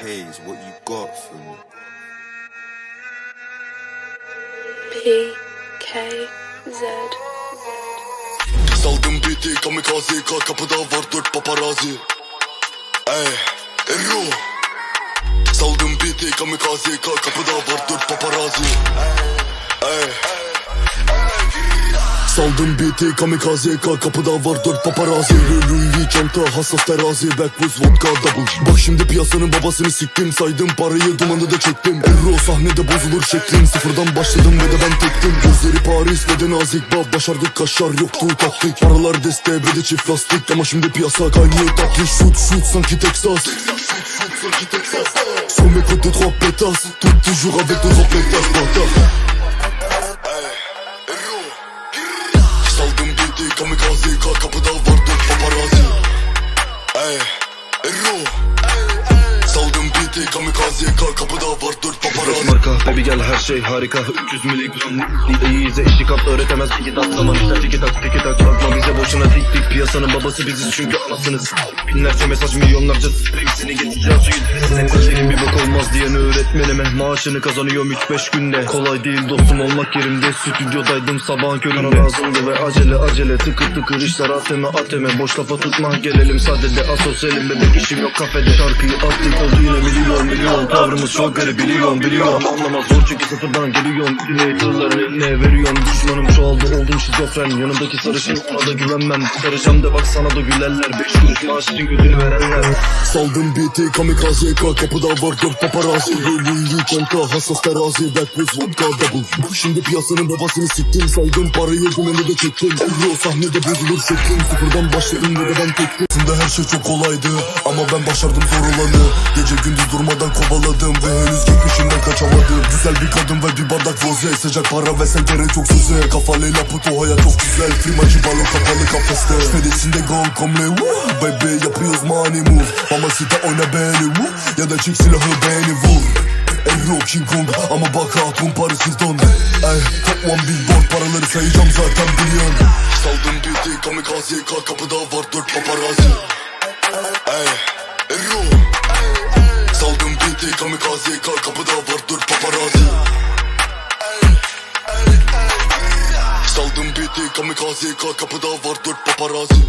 haze, what you got for me? P K Z. Saldım biti kamikaze ka kapıda var dört paparazi Ey Erro Saldım biti kamikaze ka kapıda var dört paparazi Ey Saldım biti kamikaze ka kapıda var dört paparazi. Louis çanta hassas terazi Backwoods vodka double Bak şimdi piyasanın babasını siktim Saydım parayı dumanı da çektim. Erro sahnede bozulur şeklim. Sıfırdan başladım ve de ben tektim. Gözleri Paris ve de nazik Bab başardık kaşar yoktu taktik. Paralar deste ve de çift lastik. Ama şimdi piyasa kaynıyor tatlı Shoot shoot sanki Texas. Son mes côtés trois pétasses. Tout toujours avec deux autres pétasses biti kamikaze ka kapıda var dört paparazzi Ey Erro Saldım biti kamikaze ka kapıda var dört paparazzi marka Baby gel her şey harika. 300 miligram İyiyize işi kap öğretemez. İki tak Zaman işler tiki tak tiki tak. Bakma bize boşuna dik dik Piyasanın babası biziz çünkü anasınız. Binlerce mesaj milyonlarca sprey Seni geçeceğim suyu derisine Senin bir bok olmaz diyen öğretmenime Maaşını kazanıyorum 3-5 günde. Kolay değil dostum olmak yerimde. Stüdyodaydım sabahın köründe. Lazımdı ve acele acele. Tıkır tıkır işler. Ateme ateme. Boş lafa tutma gelelim sadede Asosyalim bebek işim yok kafede. Şarkıyı attık oldu yine milyon milyon. Tavrımız çok garip. Biliyorum biliyorum. Anlamaz. Zor çünkü sıfırdan geliyorum. Dinleyi tırların eline veriyorum? Düşmanım çoğaldı. Oldum şizofren. Yanımdaki sarışın ona da güvenmem Sarışam da bak sana da gülerler. Beş kuruş maaş için gözünü verenler. Saldım biti kamikaze ka kapıda var dört paparazzi Louis çanta hassas terazi Backwoods vodka double. Şimdi piyasanın babasını siktim. Saydım parayı dumanı da çektim. Euro sahnede bozulur şeklim. Sıfırdan başladım ve de ben tektim. Aslında her şey çok kolaydı Ama ben başardım zor olanı Gece gündüz durmadan kovaladım Ve henüz geçmişimden kaçamadım. Güzel bir kadın ve bir bardak roze Sıcak para ve sen gerek çok söze Kafalıyla puto hayat çok güzel. Klimacı balon kapalı kafeste Fedesinde gong komle woo. Baby yapıyoruz money move. Mamacita oyna beni woo. Ya da çek silahı beni vur. Erro King Kong ama bak hatun Paris Hilton Ey one billboard paraları sayacağım zaten biliyorsun Saldım biti kamikaze ka kapıda var dört paparazzi. Ey Erro Saldım biti kamikaze ka kapıda var kamikaze ka kapıda var dört paparazzi